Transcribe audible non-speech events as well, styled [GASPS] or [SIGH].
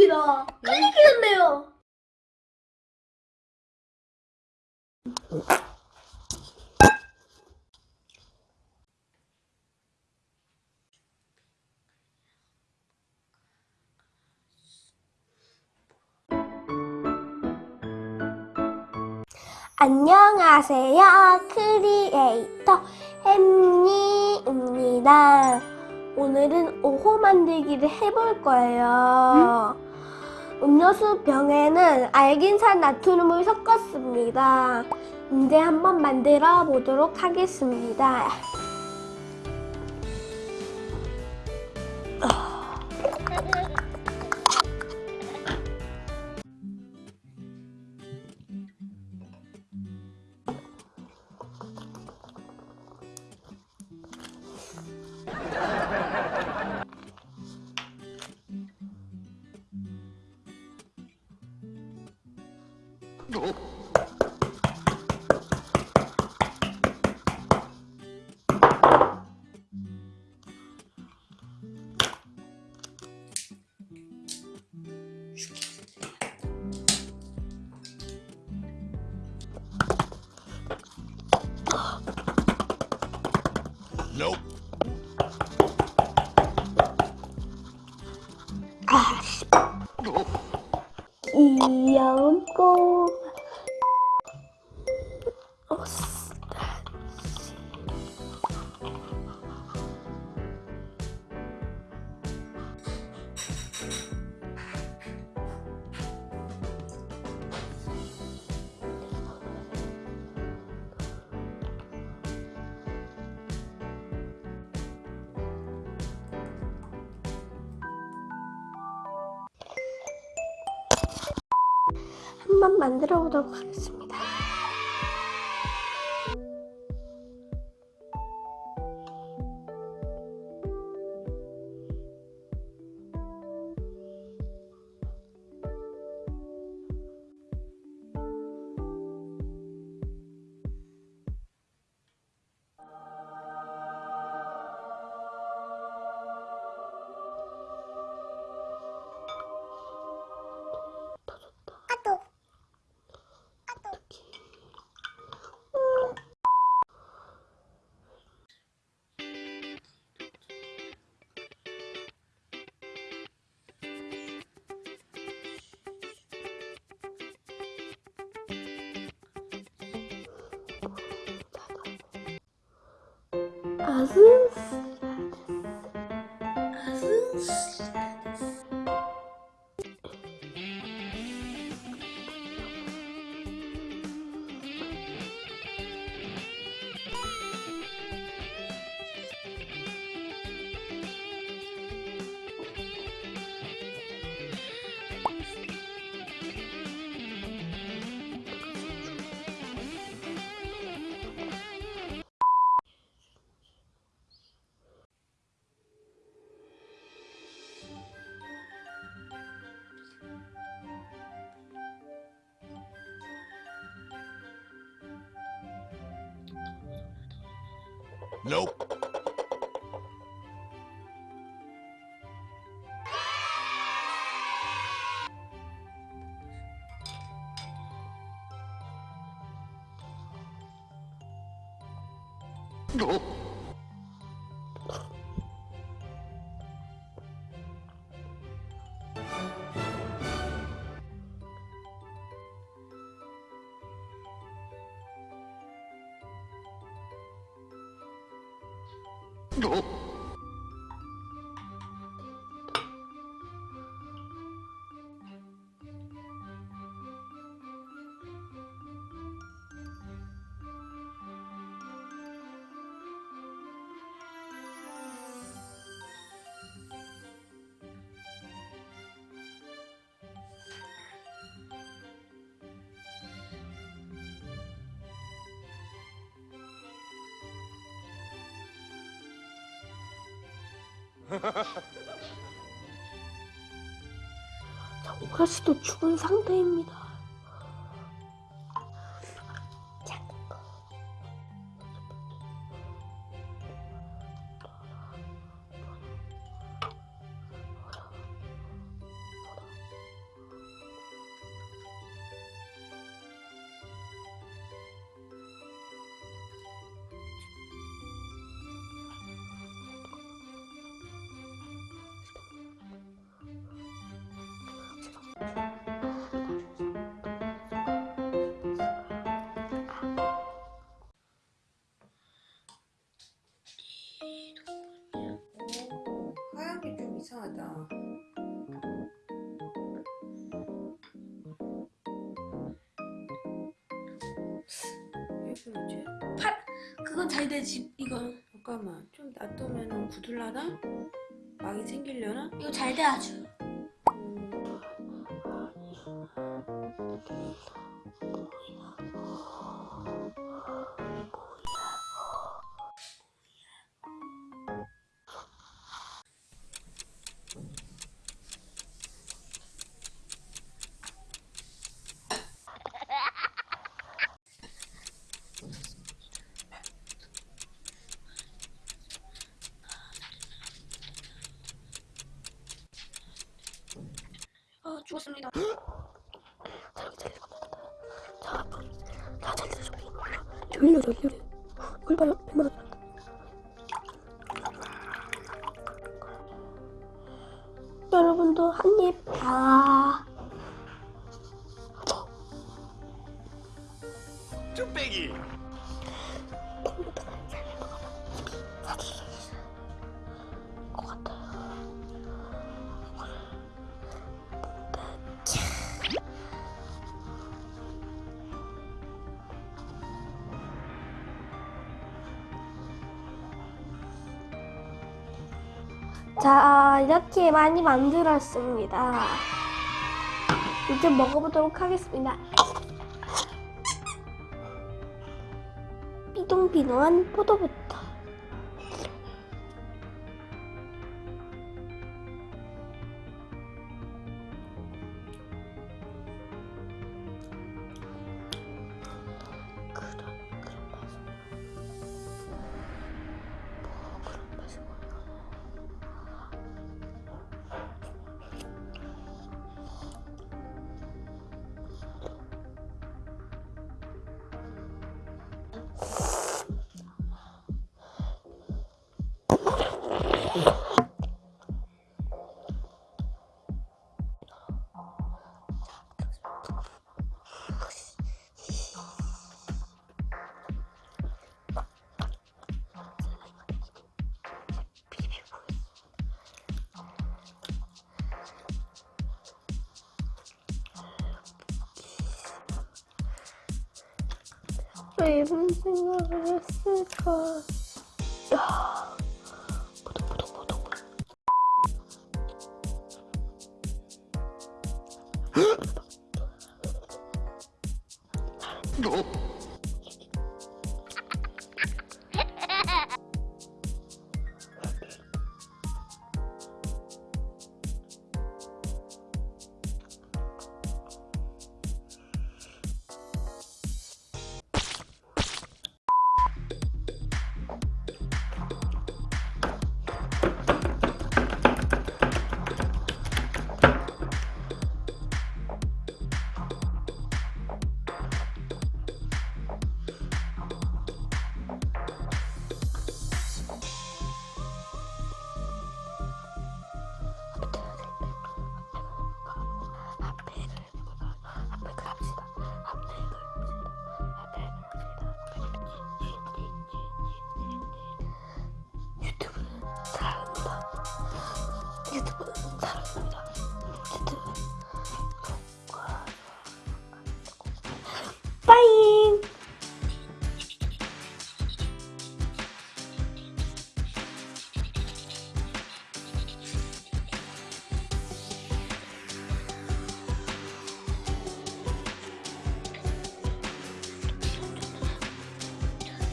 겁니다. 큰일 났네요. 안녕하세요. 크리에이터 햄니입니다. 오늘은 오호 만들기를 해볼 거예요. 음료수 병에는 알긴산 나트륨을 섞었습니다. 이제 한번 만들어 보도록 하겠습니다. 李杨沟 한번 만들어 보도록 하겠습니다. 아 Nope. Oh. [LAUGHS] 자, 오라시도 죽은 상태입니다. 이상하다. 왜 그러지? 그건 잘 되지 이거 잠깐만 좀 놔두면 구둘라나? 막이 생기려나? 이거 잘 돼 아주 음, 죽었습니다. [GASPS] 졸려 졸려 얼마나 얼마나. 여러분도 한입. 아. 쭈빼기 자, 이렇게 많이 만들었습니다. 이제 먹어보도록 하겠습니다. 삐동삐동한 포도부터. 왜 이런 생각을 했을까? 야, 보독보독보독.